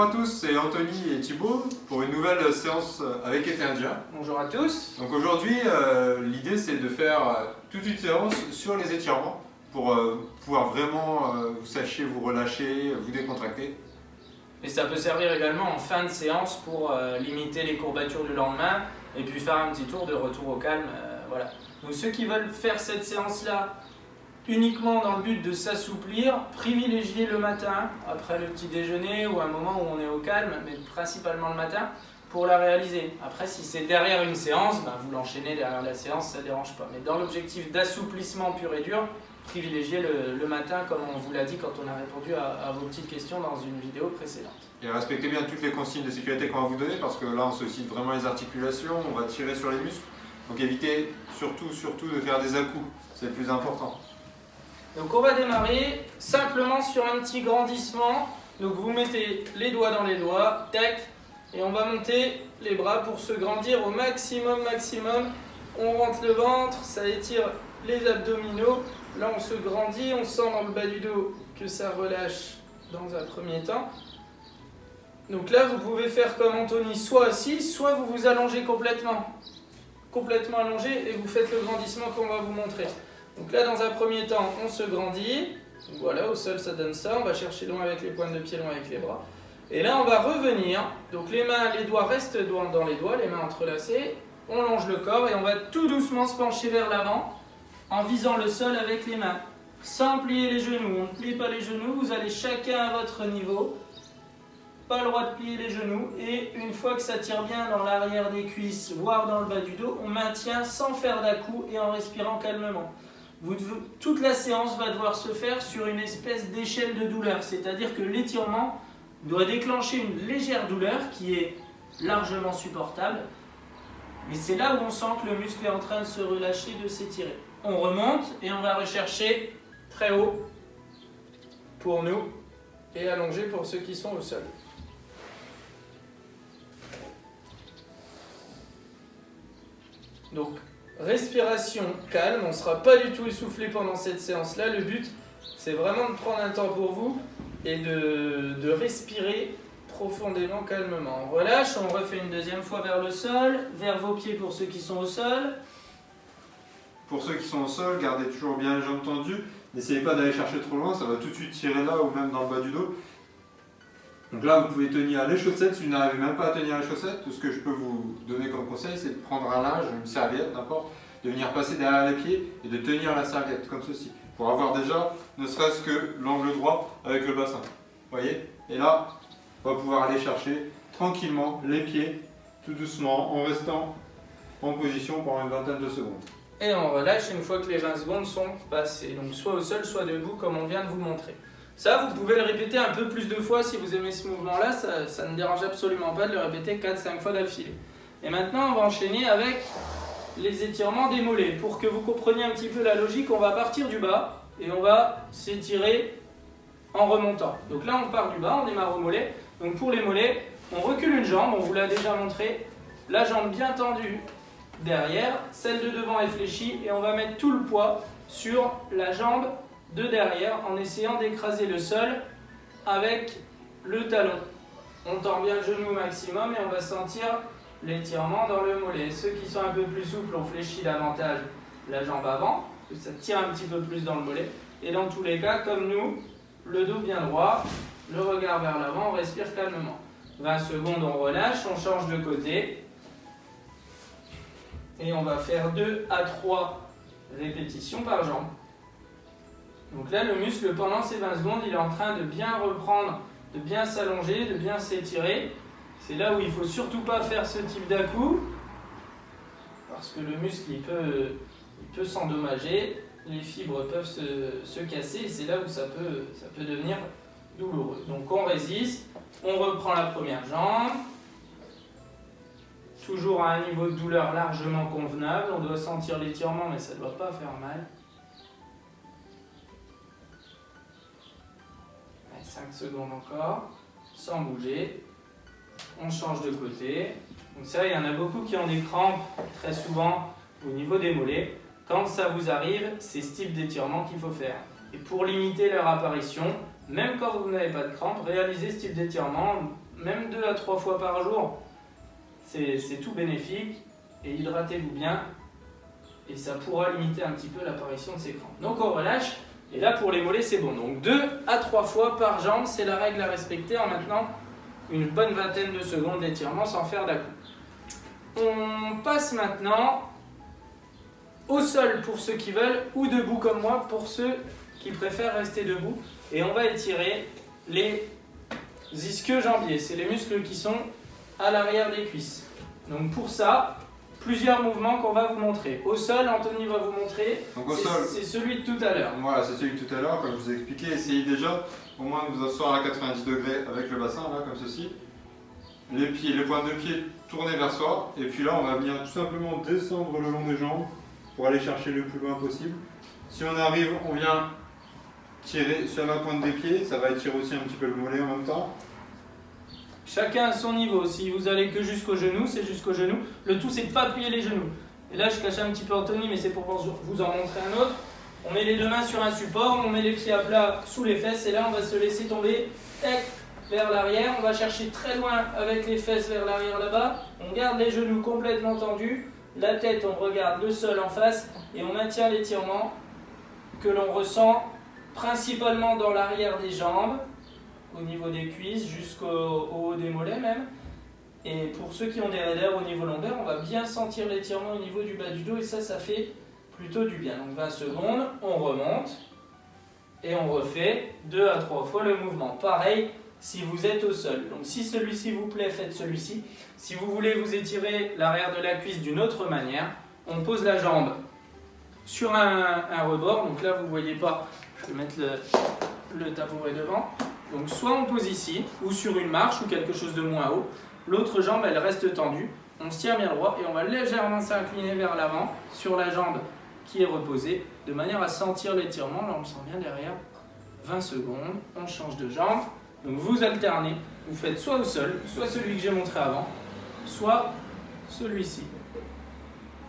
Bonjour à tous, c'est Anthony et Thibaut pour une nouvelle séance avec Eternia. Bonjour à tous. Donc aujourd'hui, euh, l'idée c'est de faire euh, toute une séance sur les étirements pour euh, pouvoir vraiment vous sachiez vous relâcher, vous décontracter. Et ça peut servir également en fin de séance pour limiter les courbatures du lendemain et puis faire un petit tour de retour au calme. voilà. Donc ceux qui veulent faire cette séance-là uniquement dans le but de s'assouplir, privilégier le matin, après le petit déjeuner ou un moment où on est au calme, mais principalement le matin, pour la réaliser. Après, si c'est derrière une séance, ben, vous l'enchaînez derrière la séance, ça ne dérange pas. Mais dans l'objectif d'assouplissement pur et dur, privilégiez le, matin, comme on vous l'a dit quand on a répondu à, vos petites questions dans une vidéo précédente. Et respectez bien toutes les consignes de sécurité qu'on va vous donner, parce que là, on sollicite vraiment les articulations, on va tirer sur les muscles. Donc évitez surtout, surtout de faire des à-coups, c'est le plus important. Donc on va démarrer simplement sur un petit grandissement. Donc vous mettez les doigts dans les doigts, tac, et on va monter les bras pour se grandir au maximum, maximum. On rentre le ventre, ça étire les abdominaux. Là on se grandit, on sent dans le bas du dos que ça relâche dans un premier temps. Donc là vous pouvez faire comme Anthony, soit assis, soit vous vous allongez complètement. Complètement allongé et vous faites le grandissement qu'on va vous montrer. Donc là, dans un premier temps, on se grandit. voilà, au sol, ça donne ça. On va chercher loin avec les pointes de pied, loin avec les bras. Et là, on va revenir. Donc les mains, les doigts restent dans les doigts, les mains entrelacées. On longe le corps et on va tout doucement se pencher vers l'avant en visant le sol avec les mains. Sans plier les genoux. On ne plie pas les genoux. Vous allez chacun à votre niveau. Pas le droit de plier les genoux. Et une fois que ça tire bien dans l'arrière des cuisses, voire dans le bas du dos, on maintient sans faire d'à-coup et en respirant calmement toute la séance va devoir se faire sur une espèce d'échelle de douleur, c'est-à-dire que l'étirement doit déclencher une légère douleur qui est largement supportable, mais c'est là où on sent que le muscle est en train de se relâcher, de s'étirer. On remonte et on va rechercher très haut pour nous et allongé pour ceux qui sont au sol. Donc respiration calme, on ne sera pas du tout essoufflé pendant cette séance-là. Le but, c'est vraiment de prendre un temps pour vous et de, respirer profondément, calmement. On relâche, on refait une deuxième fois vers le sol, vers vos pieds pour ceux qui sont au sol. Pour ceux qui sont au sol, gardez toujours bien les jambes tendues. N'essayez pas d'aller chercher trop loin, ça va tout de suite tirer là ou même dans le bas du dos. Donc là, vous pouvez tenir les chaussettes. Si vous n'arrivez même pas à tenir les chaussettes, tout ce que je peux vous donner comme conseil, c'est de prendre un linge, une serviette, n'importe, de venir passer derrière les pieds et de tenir la serviette, comme ceci, pour avoir déjà, ne serait-ce que l'angle droit avec le bassin. Vous voyez Et là, on va pouvoir aller chercher tranquillement les pieds, tout doucement, en restant en position pendant une vingtaine de secondes. Et on relâche une fois que les 20 secondes sont passées. Donc soit au sol, soit debout, comme on vient de vous montrer. Ça, vous pouvez le répéter un peu plus de fois si vous aimez ce mouvement-là, ça, ne dérange absolument pas de le répéter 4-5 fois d'affilée. Et maintenant, on va enchaîner avec les étirements des mollets. Pour que vous compreniez un petit peu la logique, on va partir du bas et on va s'étirer en remontant. Donc là, on part du bas, on démarre au mollet. Donc pour les mollets, on recule une jambe, on vous l'a déjà montré, la jambe bien tendue derrière, celle de devant est fléchie et on va mettre tout le poids sur la jambe de derrière en essayant d'écraser le sol avec le talon. On tend bien le genou au maximum et on va sentir l'étirement dans le mollet. Ceux qui sont un peu plus souples, on fléchit davantage la jambe avant, ça tire un petit peu plus dans le mollet. Et dans tous les cas, comme nous, le dos bien droit, le regard vers l'avant, on respire calmement. 20 secondes, on relâche, on change de côté. Et on va faire 2 à 3 répétitions par jambe. Donc là, le muscle, pendant ces 20 secondes, il est en train de bien reprendre, de bien s'allonger, de bien s'étirer. C'est là où il ne faut surtout pas faire ce type d'à-coup, parce que le muscle, il peut, peut s'endommager, les fibres peuvent se, se casser, c'est là où ça peut, ça peut devenir douloureux. Donc on résiste, on reprend la première jambe, toujours à un niveau de douleur largement convenable, on doit sentir l'étirement, mais ça ne doit pas faire mal. 5 secondes encore, sans bouger. On change de côté. Donc ça, il y en a beaucoup qui ont des crampes très souvent au niveau des mollets. Quand ça vous arrive, c'est ce type d'étirement qu'il faut faire. Et pour limiter leur apparition, même quand vous n'avez pas de crampes, réalisez ce type d'étirement, même deux à trois fois par jour. C'est tout bénéfique et hydratez-vous bien et ça pourra limiter un petit peu l'apparition de ces crampes. Donc on relâche et là pour les mollets c'est bon. Donc deux à trois fois par jambe, c'est la règle à respecter en maintenant une bonne vingtaine de secondes d'étirement sans faire dà On passe maintenant au sol pour ceux qui veulent ou debout comme moi pour ceux qui préfèrent rester debout. Et on va étirer les ischio-jambiers. C'est les muscles qui sont à l'arrière des cuisses. Donc pour ça, plusieurs mouvements qu'on va vous montrer. Au sol, Anthony va vous montrer. C'est celui de tout à l'heure. Voilà, c'est celui de tout à l'heure, comme je vous ai expliqué. Essayez déjà au moins de vous asseoir à 90 degrés avec le bassin, là, comme ceci. Les pieds, les pointes de pied tournés vers soi. Et puis là, on va venir tout simplement descendre le long des jambes pour aller chercher le plus loin possible. Si on arrive, on vient tirer sur la pointe des pieds, ça va étirer aussi un petit peu le mollet en même temps. Chacun à son niveau. Si vous allez que jusqu'au genou, c'est jusqu'au genou. Le tout, c'est de ne pas plier les genoux. Et là, je cache un petit peu Anthony, mais c'est pour vous en montrer un autre. On met les deux mains sur un support, on met les pieds à plat sous les fesses, et là, on va se laisser tomber vers l'arrière. On va chercher très loin avec les fesses vers l'arrière là-bas. On garde les genoux complètement tendus. La tête, on regarde le sol en face, et on maintient l'étirement que l'on ressent principalement dans l'arrière des jambes, au niveau des cuisses, jusqu'au haut des mollets même. Et pour ceux qui ont des raideurs au niveau lombaire, on va bien sentir l'étirement au niveau du bas du dos et ça, ça fait plutôt du bien. Donc 20 secondes, on remonte et on refait 2 à 3 fois le mouvement. Pareil si vous êtes au sol. Donc si celui-ci vous plaît, faites celui-ci. Si vous voulez vous étirer l'arrière de la cuisse d'une autre manière, on pose la jambe sur un, rebord. Donc là, vous ne voyez pas je vais mettre le, le tabouret devant. Donc soit on pose ici, ou sur une marche, ou quelque chose de moins haut. L'autre jambe, elle reste tendue. On se tient bien droit et on va légèrement s'incliner vers l'avant sur la jambe qui est reposée, de manière à sentir l'étirement. Là, on le sent bien derrière. 20 secondes, on change de jambe. Donc vous alternez, vous faites soit au sol, soit celui que j'ai montré avant, soit celui-ci.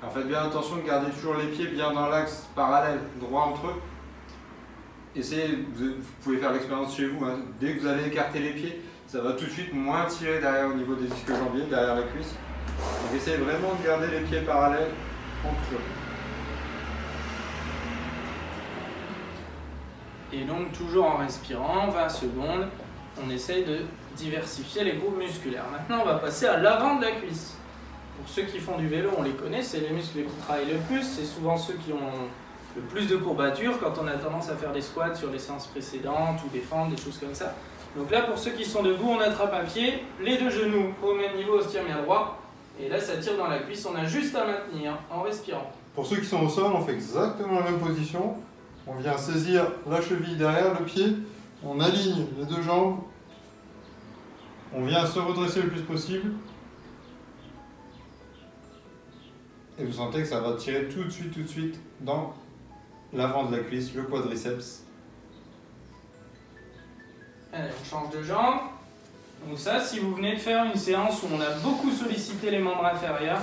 Alors faites bien attention de garder toujours les pieds bien dans l'axe parallèle, droit entre eux essayez, vous, pouvez faire l'expérience chez vous, hein. dès que vous allez écarter les pieds, ça va tout de suite moins tirer derrière au niveau des disques jambiers, derrière la cuisse. Donc essayez vraiment de garder les pieds parallèles entre eux. Et donc toujours en respirant, 20 secondes, on essaye de diversifier les groupes musculaires. Maintenant on va passer à l'avant de la cuisse. Pour ceux qui font du vélo, on les connaît, c'est les muscles qui travaillent le plus, c'est souvent ceux qui ont le plus de courbatures quand on a tendance à faire des squats sur les séances précédentes ou des fentes, des choses comme ça. Donc là, pour ceux qui sont debout, on attrape un pied, les deux genoux au même niveau, on se tire bien droit. Et là, ça tire dans la cuisse, on a juste à maintenir en respirant. Pour ceux qui sont au sol, on fait exactement la même position. On vient saisir la cheville derrière le pied, on aligne les deux jambes, on vient se redresser le plus possible. Et vous sentez que ça va tirer tout de suite, tout de suite dans l'avant de la cuisse, le quadriceps. Allez, on change de jambe. Donc ça, si vous venez de faire une séance où on a beaucoup sollicité les membres inférieurs,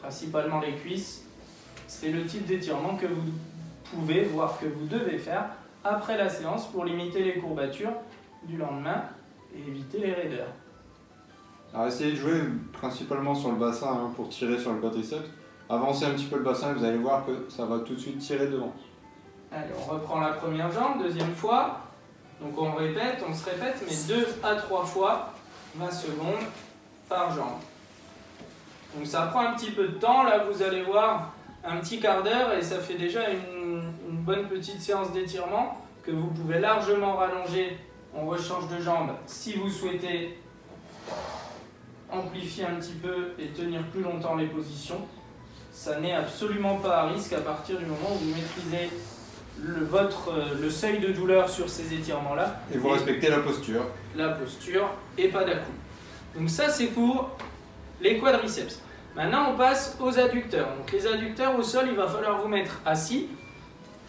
principalement les cuisses, c'est le type d'étirement que vous pouvez, voire que vous devez faire après la séance pour limiter les courbatures du lendemain et éviter les raideurs. Alors essayez de jouer principalement sur le bassin hein, pour tirer sur le quadriceps. Avancez un petit peu le bassin et vous allez voir que ça va tout de suite tirer devant. Allez, on reprend la première jambe, deuxième fois. Donc on répète, on se répète, mais deux à trois fois, 20 secondes par jambe. Donc ça prend un petit peu de temps, là vous allez voir un petit quart d'heure et ça fait déjà une, une bonne petite séance d'étirement que vous pouvez largement rallonger. On rechange de jambe si vous souhaitez amplifier un petit peu et tenir plus longtemps les positions ça n'est absolument pas à risque à partir du moment où vous maîtrisez le, votre, euh, le seuil de douleur sur ces étirements-là. Et vous respectez la posture. La posture et pas dà Donc ça c'est pour les quadriceps. Maintenant on passe aux adducteurs. Donc les adducteurs au sol, il va falloir vous mettre assis.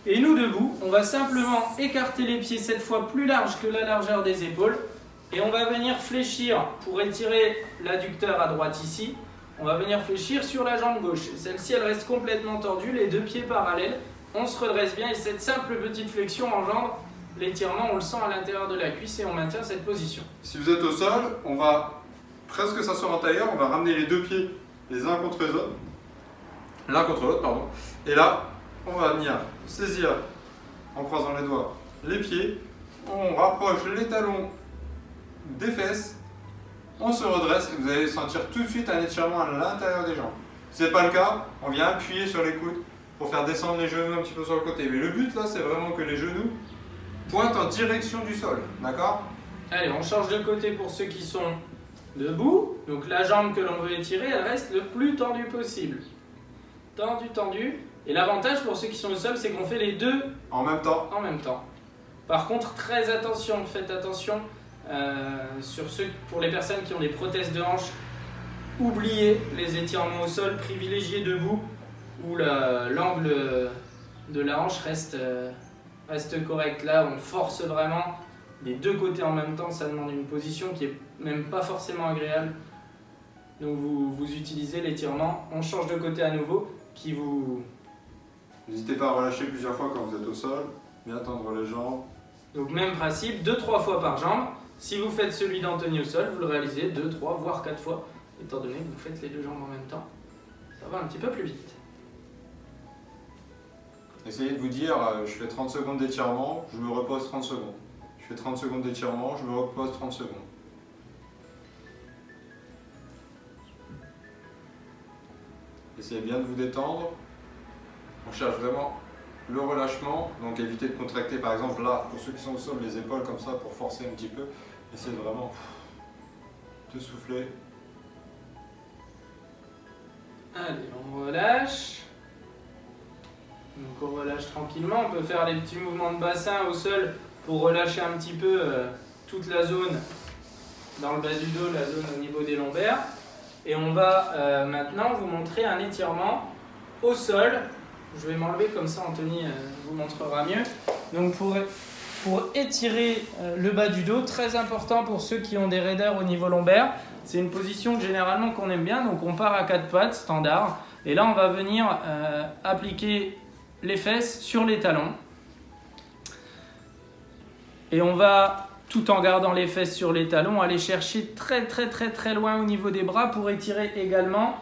Et nous debout, on va simplement écarter les pieds cette fois plus large que la largeur des épaules. Et on va venir fléchir pour étirer l'adducteur à droite ici on va venir fléchir sur la jambe gauche. Celle-ci, elle reste complètement tordue, les deux pieds parallèles. On se redresse bien et cette simple petite flexion engendre l'étirement, on le sent à l'intérieur de la cuisse et on maintient cette position. Si vous êtes au sol, on va presque s'asseoir en tailleur, on va ramener les deux pieds les uns contre les autres, l'un contre l'autre, pardon. Et là, on va venir saisir en croisant les doigts les pieds, on rapproche les talons des fesses, on se redresse et vous allez sentir tout de suite un étirement à l'intérieur des jambes. Si ce n'est pas le cas, on vient appuyer sur les coudes pour faire descendre les genoux un petit peu sur le côté. Mais le but là, c'est vraiment que les genoux pointent en direction du sol, d'accord? Allez, on change de côté pour ceux qui sont debout. Donc la jambe que l'on veut étirer, elle reste le plus tendue possible. Tendu, tendu. Et l'avantage pour ceux qui sont au sol, c'est qu'on fait les deux En même temps. en même temps. Par contre, très attention, faites attention sur ceux, pour les personnes qui ont des prothèses de hanche. Oubliez les étirements au sol, privilégiez debout où la- l'angle de la hanche reste, euh, reste correct. Là, on force vraiment les deux côtés en même temps, ça demande une position qui est même pas forcément agréable. Donc vous, vous utilisez l'étirement, on change de côté à nouveau, qui vous, N'hésitez pas à relâcher plusieurs fois quand vous êtes au sol, bien tendre les jambes. Donc même principe, 2-3 fois par jambe. Si vous faites celui d'Anthony au sol, vous le réalisez 2, 3, voire 4 fois, étant donné que vous faites les deux jambes en même temps. Ça va un petit peu plus vite. Essayez de vous dire, euh, je fais 30 secondes d'étirement, je me repose 30 secondes. Je fais 30 secondes d'étirement, je me repose 30 secondes. Essayez bien de vous détendre. On cherche vraiment le relâchement, donc évitez de contracter par exemple là, pour ceux qui sont au sol, les épaules comme ça pour forcer un petit peu. Essayez de vraiment de souffler. Allez, on relâche. Donc on relâche tranquillement. On peut faire les petits mouvements de bassin au sol pour relâcher un petit peu euh, toute la zone dans le bas du dos, la zone au niveau des lombaires. Et on va euh, maintenant vous montrer un étirement au sol. Je vais m'enlever comme ça, Anthony euh, vous montrera mieux. Donc pour, pour étirer euh, le bas du dos, très important pour ceux qui ont des raideurs au niveau lombaire. C'est une position généralement qu'on aime bien, donc on part à quatre pattes, standard. Et là, on va venir euh, appliquer les fesses sur les talons. Et on va, tout en gardant les fesses sur les talons, aller chercher très très très très loin au niveau des bras pour étirer également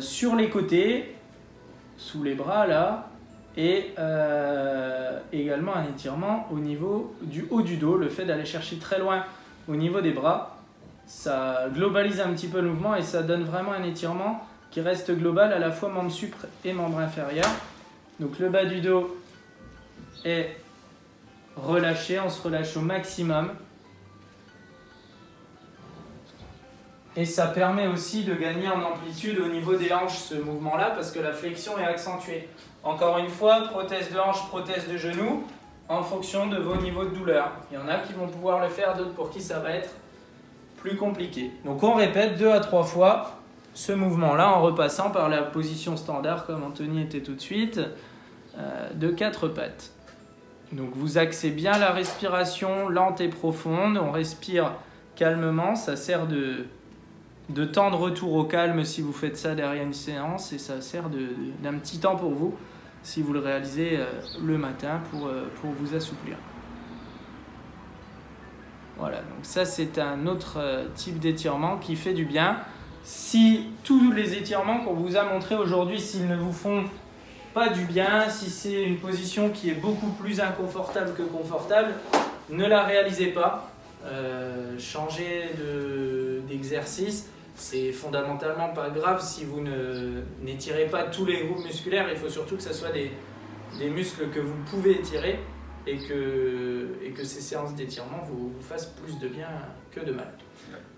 sur les côtés, sous les bras là, et euh, également un étirement au niveau du haut du dos. Le fait d'aller chercher très loin au niveau des bras, ça globalise un petit peu le mouvement et ça donne vraiment un étirement qui reste global à la fois membre supre et membre inférieur. Donc le bas du dos est relâché, on se relâche au maximum. Et ça permet aussi de gagner en amplitude au niveau des hanches, ce mouvement-là, parce que la flexion est accentuée. Encore une fois, prothèse de hanche, prothèse de genou, en fonction de vos niveaux de douleur. Il y en a qui vont pouvoir le faire, d'autres pour qui ça va être plus compliqué. Donc on répète deux à trois fois ce mouvement-là en repassant par la position standard, comme Anthony était tout de suite, euh, de quatre pattes. Donc vous axez bien la respiration lente et profonde, on respire calmement, ça sert de, de temps de retour au calme si vous faites ça derrière une séance et ça sert d'un petit temps pour vous si vous le réalisez euh, le matin pour, euh, pour vous assouplir. Voilà, donc ça c'est un autre euh, type d'étirement qui fait du bien. Si tous les étirements qu'on vous a montrés aujourd'hui, s'ils ne vous font pas du bien, si c'est une position qui est beaucoup plus inconfortable que confortable, ne la réalisez pas. Changez de- d'exercice. C'est fondamentalement pas grave si vous n'étirez pas tous les groupes musculaires. Il faut surtout que ce soit des, des muscles que vous pouvez étirer et que, et que ces séances d'étirement vous, vous fassent plus de bien que de mal.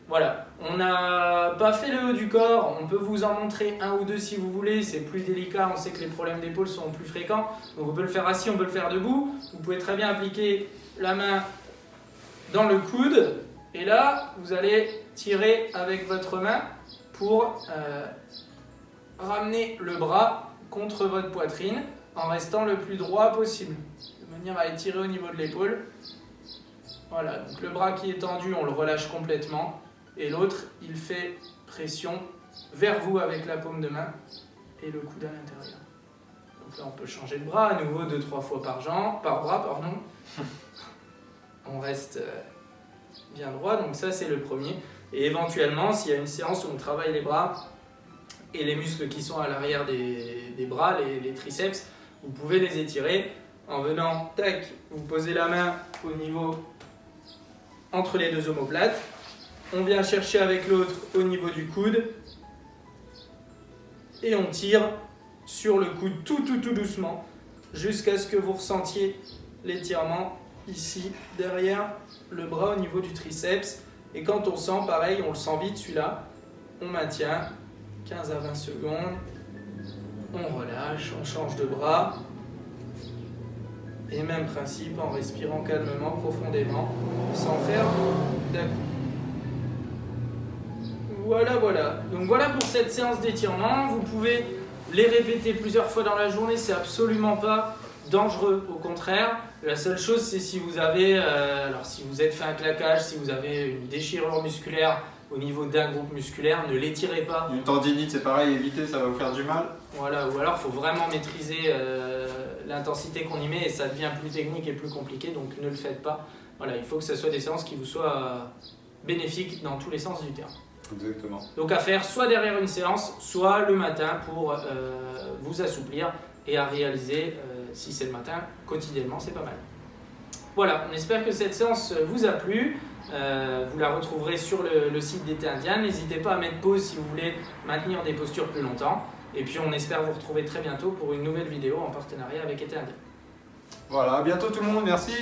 Voilà, on n'a pas fait le haut du corps, on peut vous en montrer un ou deux si vous voulez, c'est plus délicat, on sait que les problèmes d'épaule sont plus fréquents, donc on peut le faire assis, on peut le faire debout. Vous pouvez très bien appliquer la main dans le coude, et là, vous allez tirer avec votre main pour euh, ramener le bras contre votre poitrine en restant le plus droit possible, de manière à étirer au niveau de l'épaule. Voilà, donc le bras qui est tendu, on le relâche complètement, et l'autre, il fait pression vers vous avec la paume de main et le coude à l'intérieur. Donc là, on peut changer de bras, à nouveau deux trois fois par, jambe, par bras, pardon. on reste euh, bien droit, donc ça c'est le premier. Et éventuellement, s'il y a une séance où on travaille les bras et les muscles qui sont à l'arrière des, bras, les, triceps, vous pouvez les étirer en venant, tac, vous posez la main au niveau entre les deux omoplates. On vient chercher avec l'autre au niveau du coude et on tire sur le coude tout tout tout doucement jusqu'à ce que vous ressentiez l'étirement ici derrière le bras au niveau du triceps. Et quand on sent pareil on le sent vite celui-là on maintient 15 à 20 secondes. On relâche, on change de bras. Et même principe en respirant calmement, profondément sans faire voilà voilà. Donc voilà pour cette séance d'étirement. Vous pouvez les répéter plusieurs fois dans la journée c'est absolument pas dangereux, au contraire. La seule chose, c'est si vous avez, euh, alors si vous êtes fait un claquage, si vous avez une déchirure musculaire au niveau d'un groupe musculaire, ne l'étirez pas. Une tendinite, c'est pareil, évitez, ça va vous faire du mal. Voilà, ou alors il faut vraiment maîtriser euh, l'intensité qu'on y met et ça devient plus technique et plus compliqué, donc ne le faites pas. Voilà, il faut que ce soit des séances qui vous soient bénéfiques dans tous les sens du terme. Exactement. Donc à faire soit derrière une séance, soit le matin pour euh, vous assouplir et à réaliser si c'est le matin, quotidiennement, c'est pas mal. Voilà, on espère que cette séance vous a plu. Euh, vous la retrouverez sur le, site d'été indien. N'hésitez pas à mettre pause si vous voulez maintenir des postures plus longtemps. Et puis on espère vous retrouver très bientôt pour une nouvelle vidéo en partenariat avec été indien. Voilà, à bientôt tout le monde, merci